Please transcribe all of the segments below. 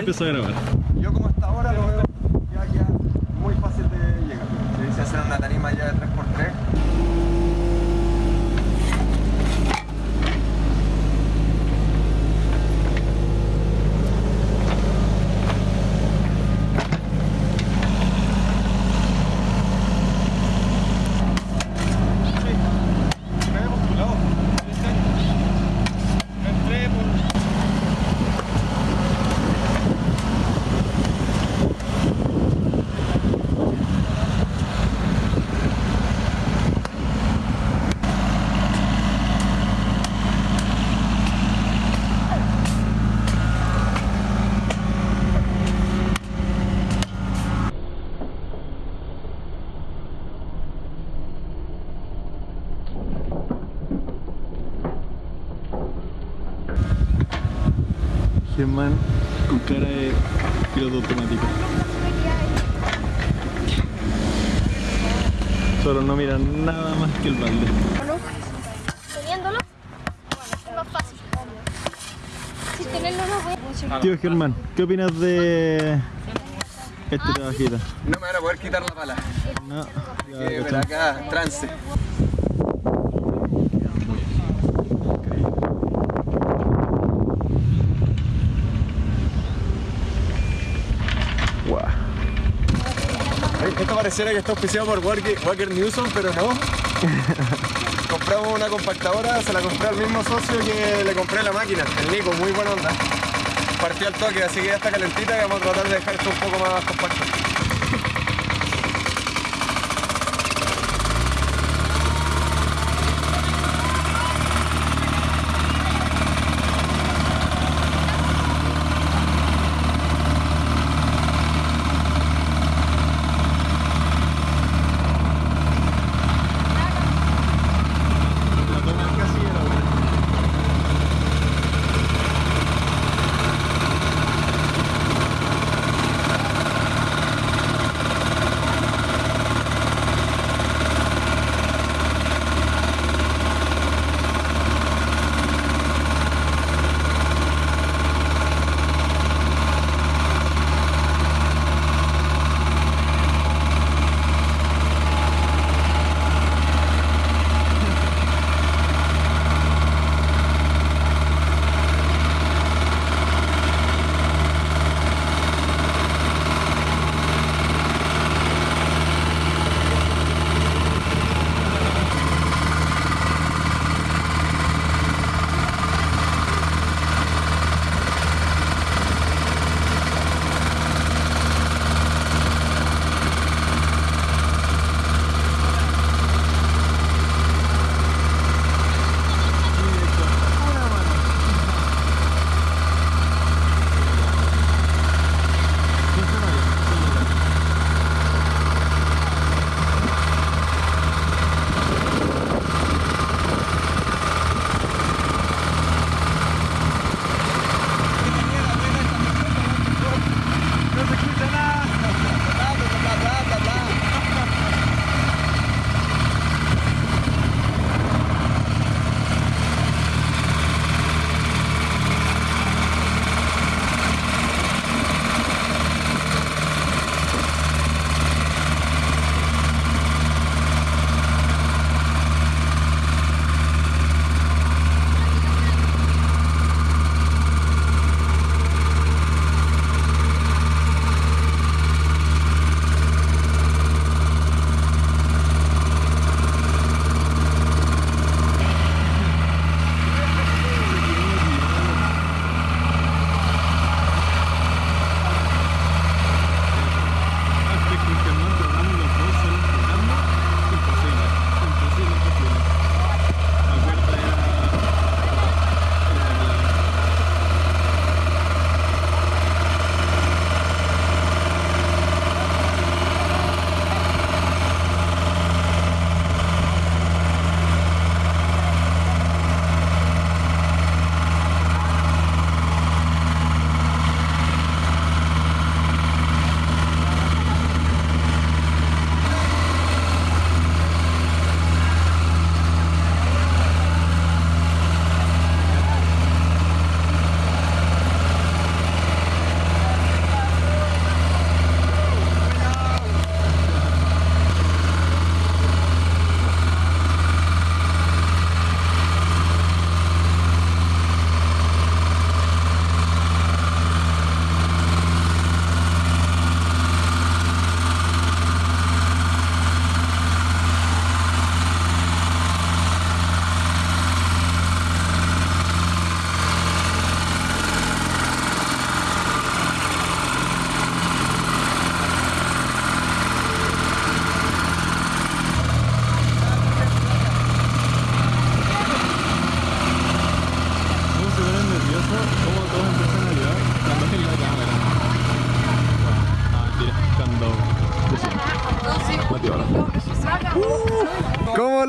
igual. empiezo a grabar. Yo como hasta ahora lo veo ya, ya muy fácil de llegar. Se dice hacer una tarima ya de 3x3. Me había postulado. Entré por. Germán con cara de piloto automático. Solo no miran nada más que el balde. Teniéndolo, bueno, es más fácil. Si tenerlo no voy Tío Germán, ¿qué opinas de este trabajito? No me van a poder quitar la pala. No, ya, acá, trance. Guau. Esto pareciera que está auspiciado por Walker, Walker Newsom, pero no. Compramos una compactadora, se la compré al mismo socio que le compré la máquina, el Nico, muy buena onda. Partió al toque, así que ya está calentita y vamos a tratar de dejar esto un poco más compacto.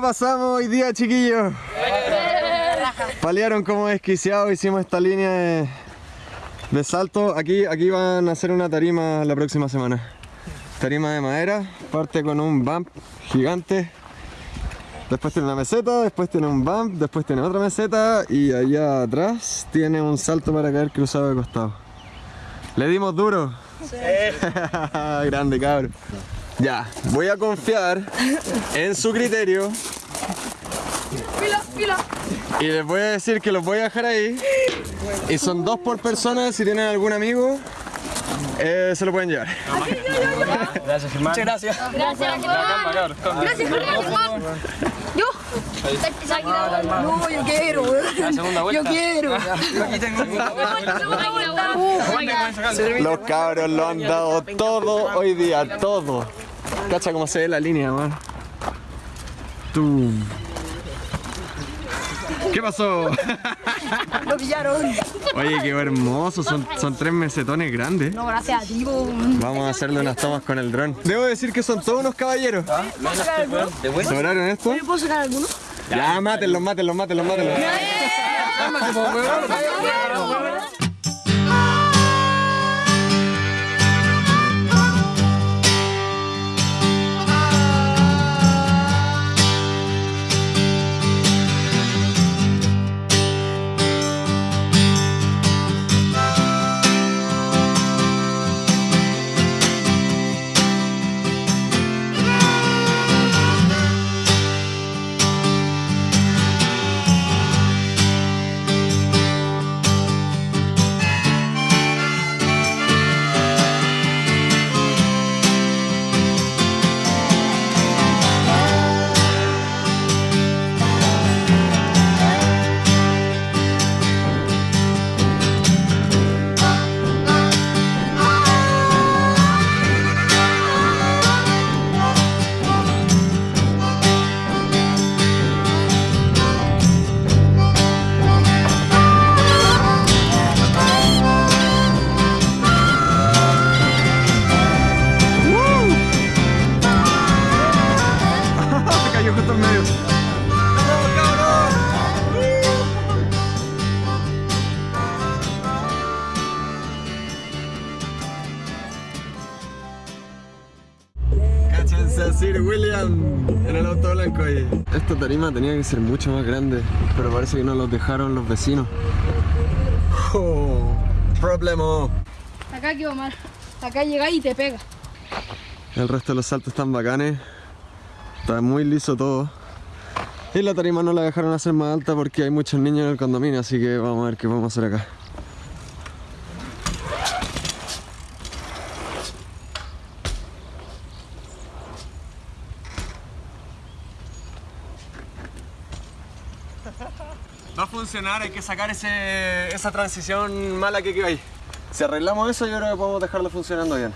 ¿Cómo lo pasamos hoy día, chiquillos? Palearon como desquiciados, hicimos esta línea de, de salto. Aquí, aquí van a hacer una tarima la próxima semana. Tarima de madera, parte con un bump gigante. Después tiene una meseta, después tiene un bump, después tiene otra meseta y allá atrás tiene un salto para caer cruzado de costado. ¿Le dimos duro? Grande cabrón. Ya, voy a confiar en su criterio Fila, fila. y les voy a decir que los voy a dejar ahí. Y son dos por persona, si tienen algún amigo, eh, se lo pueden llevar. Gracias, Germán. Muchas gracias. Gracias, Germán. Gracias, Germán. Yo. No, yo quiero, weón. segunda vuelta. Yo quiero. Yo aquí tengo Los cabros lo han dado todo hoy día, todo. Cacha cómo se ve la línea, man. Tú. ¿Qué pasó? Lo pillaron. Oye, qué hermoso, son, son tres mesetones grandes. No, gracias a ti. Vamos a hacerle unas tomas con el dron. Debo decir que son todos unos caballeros. ¿Sobraron esto? ¿Puedo sacar alguno? Ya, mátenlos, mátenlos, mátenlos, mátenlos. Cayó ahí. Esta tarima tenía que ser mucho más grande, pero parece que no los dejaron los vecinos. Oh, problema. Acá quedó mal. Acá llega y te pega. El resto de los saltos están bacanes. Está muy liso todo. Y la tarima no la dejaron hacer más alta porque hay muchos niños en el condominio, así que vamos a ver qué podemos hacer acá. Va a funcionar, hay que sacar esa transición mala que quedó ahí. Si arreglamos eso, yo creo que podemos dejarlo funcionando bien.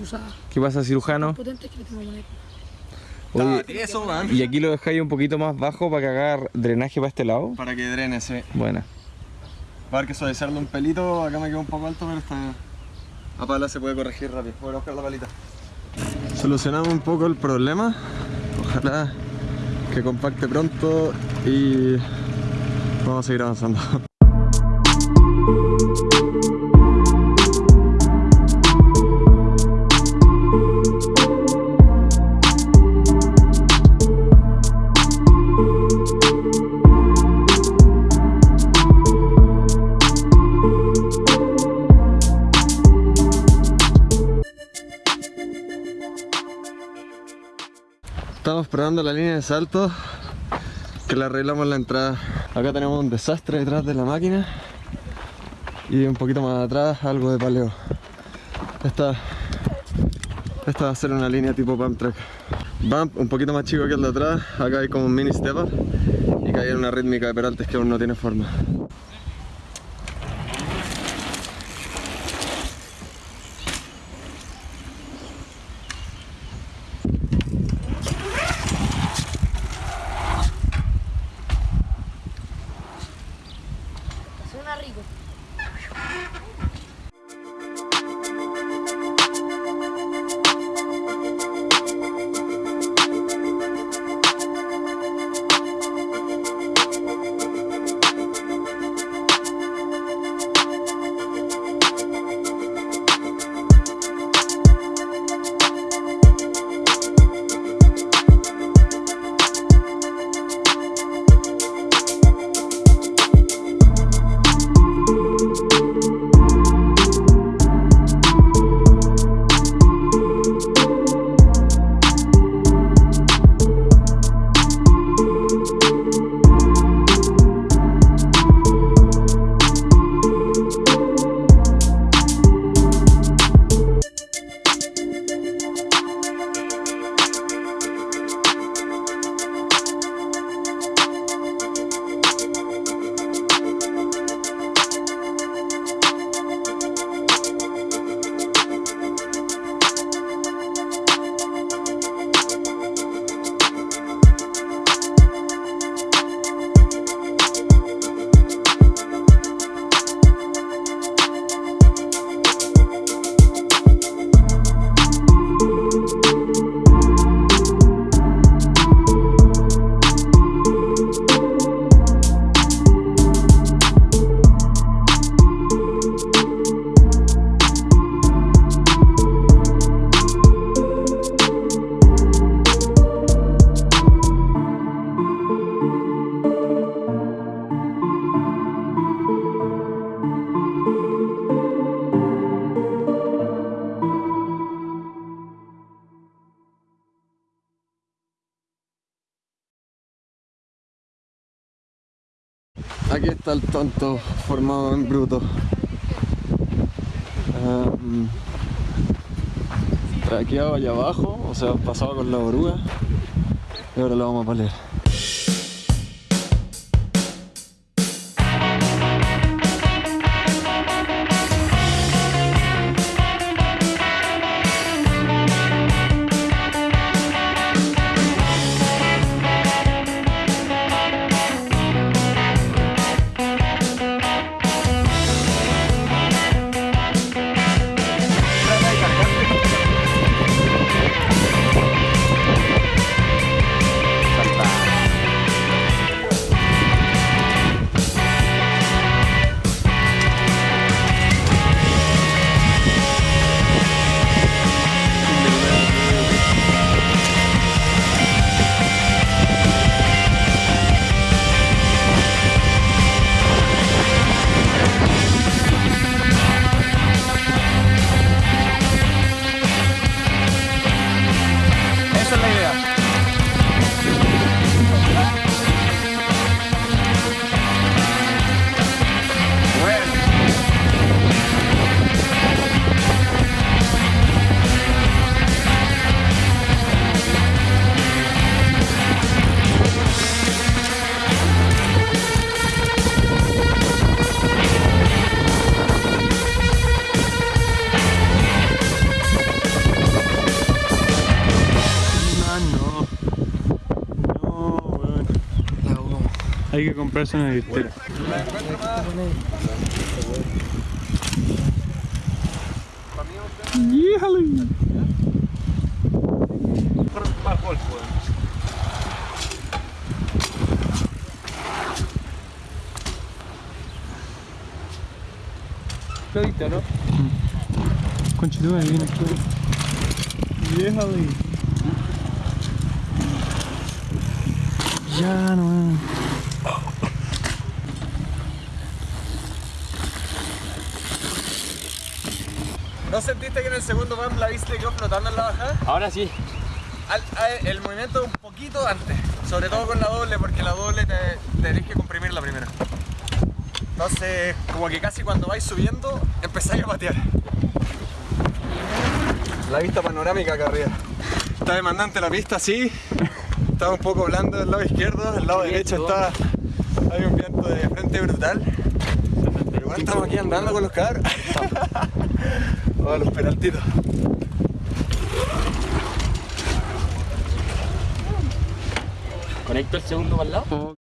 Y se usa ¿Qué pasa, cirujano? potente que le tengo que poner. Oye, Eso, man. ¿y aquí lo dejáis un poquito más bajo para que haga drenaje para este lado? Para que drene, sí. Buena. Va a haber que suavizarlo un pelito, acá me quedó un poco alto, pero está... A pala se puede corregir rápido. Voy a buscar la palita. Solucionamos un poco el problema. Ojalá que compacte pronto y vamos a seguir avanzando. Probando la línea de salto que la arreglamos en la entrada. Acá tenemos un desastre detrás de la máquina y un poquito más atrás algo de paleo. Esta, esta va a ser una línea tipo pump track. Bump un poquito más chico que el de atrás, acá hay como un mini step up y que hay una rítmica de peraltes que aún no tiene forma. Aquí está el tonto formado en bruto. Um, traqueado allá abajo, o sea, pasaba con la oruga. Y ahora lo vamos a palear. Hay que comprarse una billetera. ¡Híjale! Lo viste, ¿no? Conchito, ahí viene. ¡Híjale! Ya no. ¿No sentiste que en el segundo bump la viste quedó flotando en la bajada? Ahora sí. Al- al- el movimiento un poquito antes, sobre todo con la doble, porque la doble te, tenés que comprimir la primera. Entonces, como que casi cuando vais subiendo, empezáis a patear. La vista panorámica acá arriba. Está demandante la pista, sí. Está un poco blando del lado izquierdo, del lado derecho está. Hay un viento de frente brutal. Pero estamos aquí andando con los carros. Oh, los peraltitos. Conecto el segundo para el lado.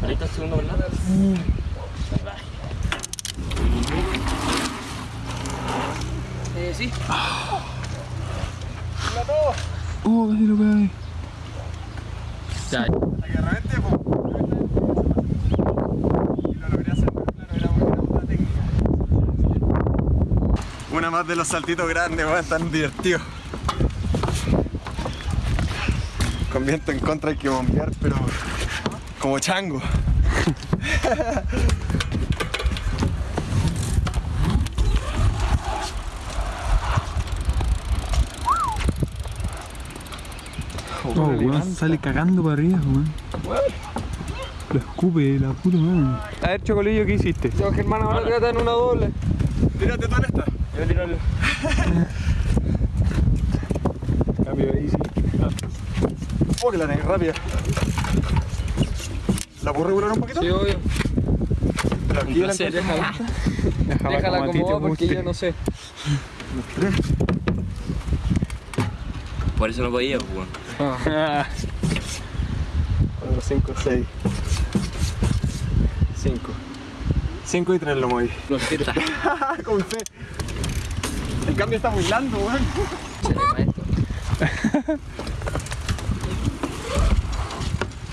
Conecto el segundo para el lado. Eh, sí. ¡Oh, casi lo pegué! Ya. Agarramente, po. Y lo logré hacer, pero claro, era una onda técnica. Una más de los saltitos grandes, weón, tan divertidos. Con viento en contra hay que bombear, pero como chango. Oh, weón, sale cagando para arriba, weón. Lo escupe, la puta madre. A ver, Chocolillo, ¿qué hiciste? Yo, Germán, ahora trata en una doble. Tírate tú en esta. Yo tiro el... Cambio ahí, sí. Oh, que la negué rápida. ¿La puedo regular un poquito? Sí, obvio. Pero aquí la placer. encontré. Déjala, Déjala como como va porque yo no sé. Por eso no podía, weón. Ah, 4, 5, 6. 5. 5 y 3 lo moví. Lo siento. Con fe. El cambio está muy blando, weón.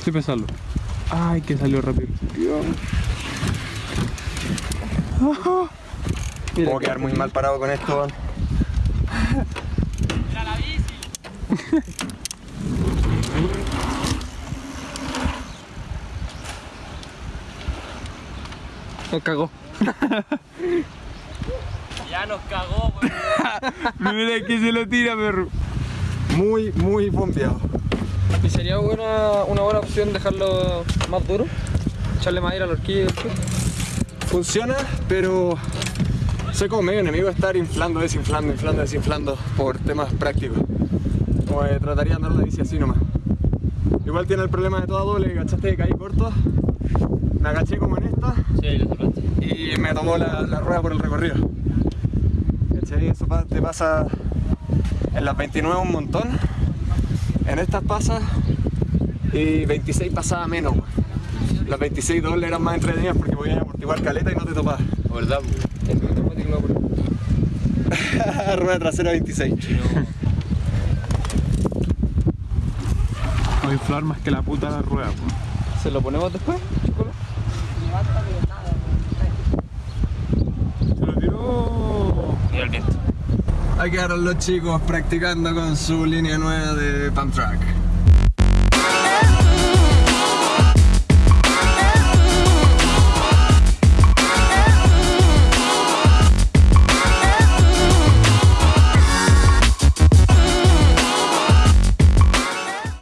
sí, pesarlo. Ay, que salió rápido. Puedo quedar muy mal parado con esto, weón. Nos cagó. Ya nos cagó, weón. Mira que se lo tira, perro. Muy, muy bombeado. ¿Y sería buena, una buena opción dejarlo más duro? Echarle madera a la horquilla y el chulo? Funciona, pero soy como medio enemigo de estar inflando, desinflando, inflando, desinflando por temas prácticos. Como trataría de andar la bici así nomás. Igual tiene el problema de toda doble, que cachaste que caí corto. Me agaché como en esta Sí, y me tomó la, la rueda por el recorrido. Eso te pasa en las 29 un montón, en estas pasa y 26 pasaba menos. Las 26 dobles eran más entretenidas porque podías amortiguar caleta y no te topabas. ¿Verdad, rueda trasera 26. Va a inflar más que la puta la rueda. ¿Se lo ponemos después, Chocolo? Se lo tiró. Mira el viento. Ahí quedaron los chicos practicando con su línea nueva de pump track.